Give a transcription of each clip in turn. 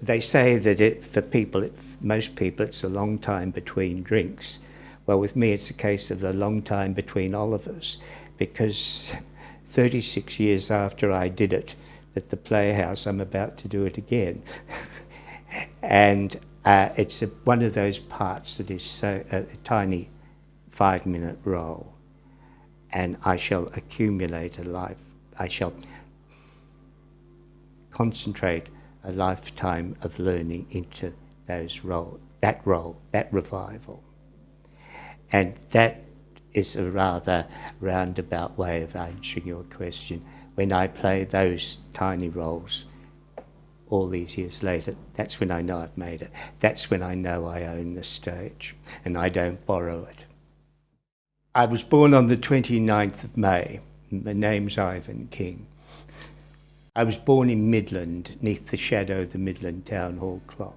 They say that it, for people, it, most people, it's a long time between drinks. Well, with me, it's a case of a long time between Olivers, because 36 years after I did it at the Playhouse, I'm about to do it again. and uh, it's a, one of those parts that is so uh, a tiny five-minute role, and I shall accumulate a life. I shall concentrate a lifetime of learning into those role, that role, that revival. And that is a rather roundabout way of answering your question. When I play those tiny roles, all these years later, that's when I know I've made it. That's when I know I own the stage and I don't borrow it. I was born on the 29th of May. My name's Ivan King. I was born in Midland, neath the shadow of the Midland Town Hall clock.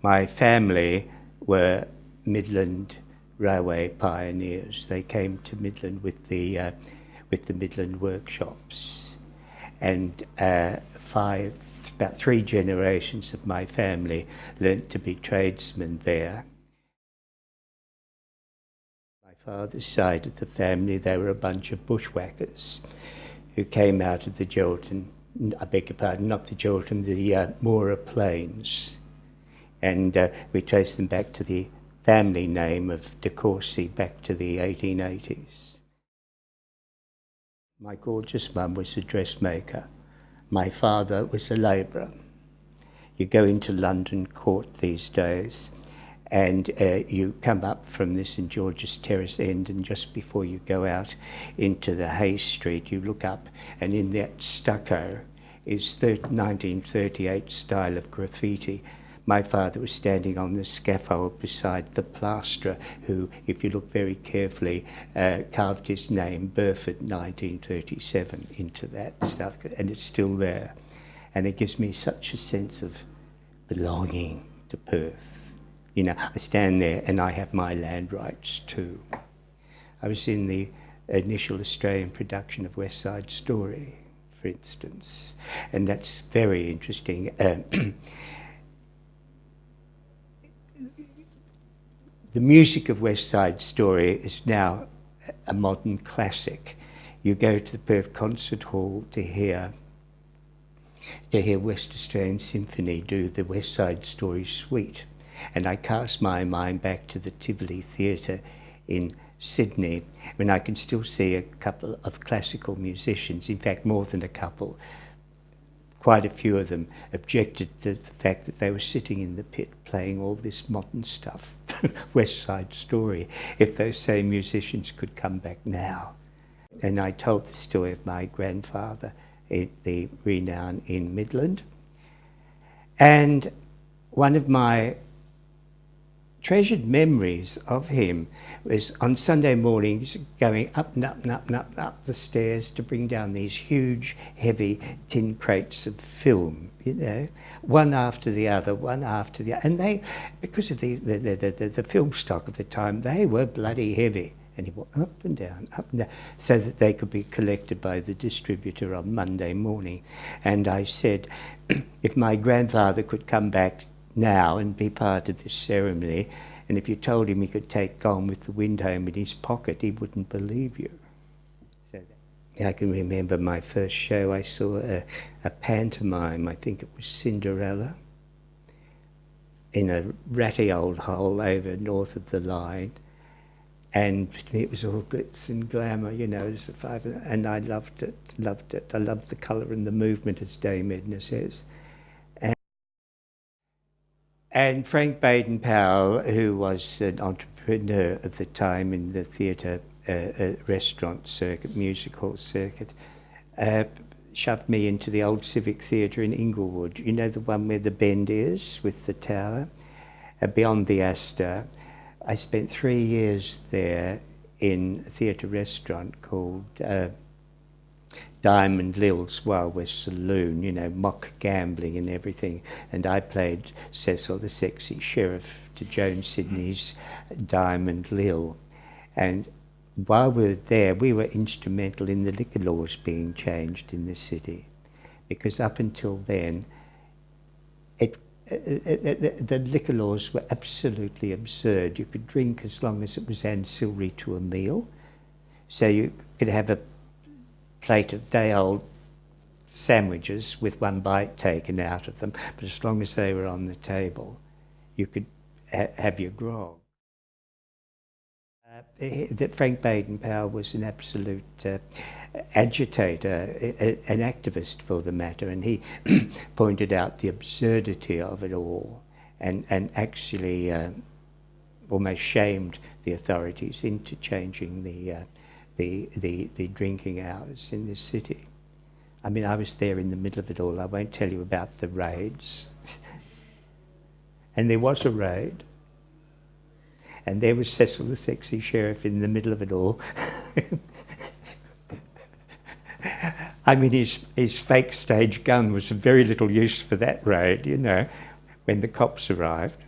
My family were Midland railway pioneers. They came to Midland with the uh, with the Midland workshops, and uh, five about three generations of my family learnt to be tradesmen there. My father's side of the family, they were a bunch of bushwhackers who came out of the Geraldton, I beg your pardon, not the Geraldton, the uh, Moora Plains. And uh, we traced them back to the family name of De Courcy back to the 1880s. My gorgeous mum was a dressmaker. My father was a labourer. You go into London Court these days and uh, you come up from the St George's Terrace end and just before you go out into the Hay Street you look up and in that stucco is 1938 style of graffiti my father was standing on the scaffold beside the plasterer who, if you look very carefully, uh, carved his name, Burford 1937, into that stuff, and it's still there. And it gives me such a sense of belonging to Perth. You know, I stand there and I have my land rights too. I was in the initial Australian production of West Side Story, for instance, and that's very interesting. Uh, The music of West Side Story is now a modern classic. You go to the Perth Concert Hall to hear to hear West Australian Symphony do the West Side Story Suite. And I cast my mind back to the Tivoli Theatre in Sydney when I can still see a couple of classical musicians, in fact more than a couple, quite a few of them objected to the fact that they were sitting in the pit playing all this modern stuff, West Side Story, if those same musicians could come back now. And I told the story of my grandfather, the renown in Midland. And one of my treasured memories of him was on Sunday mornings going up and up and up and up, up the stairs to bring down these huge, heavy tin crates of film, you know, one after the other, one after the other. And they, because of the, the, the, the, the film stock of the time, they were bloody heavy. And he went up and down, up and down, so that they could be collected by the distributor on Monday morning. And I said, if my grandfather could come back now and be part of this ceremony. And if you told him he could take Gone with the Wind home in his pocket, he wouldn't believe you. I can remember my first show, I saw a, a pantomime, I think it was Cinderella, in a ratty old hole over north of the line. And it was all glitz and glamour, you know, as the five, and I loved it, loved it. I loved the colour and the movement, as Dame Edna says. And Frank Baden Powell, who was an entrepreneur at the time in the theatre, uh, uh, restaurant circuit, music hall circuit, uh, shoved me into the old Civic Theatre in Inglewood. You know the one where the bend is with the tower? Uh, beyond the Astor. I spent three years there in a theatre restaurant called uh, Diamond Lil's Wild West Saloon, you know, mock gambling and everything. And I played Cecil the sexy sheriff to Joan Sidney's Diamond Lil. And while we were there, we were instrumental in the liquor laws being changed in the city. Because up until then, uh, the, the liquor laws were absolutely absurd. You could drink as long as it was ancillary to a meal. So you could have a plate of day-old sandwiches with one bite taken out of them, but as long as they were on the table, you could ha have your grog. Uh, Frank Baden-Powell was an absolute uh, agitator, a, an activist for the matter, and he pointed out the absurdity of it all and, and actually uh, almost shamed the authorities into changing the, uh, the, the, the drinking hours in this city. I mean, I was there in the middle of it all. I won't tell you about the raids. and there was a raid. And there was Cecil the sexy sheriff in the middle of it all. I mean, his, his fake stage gun was of very little use for that raid, you know, when the cops arrived.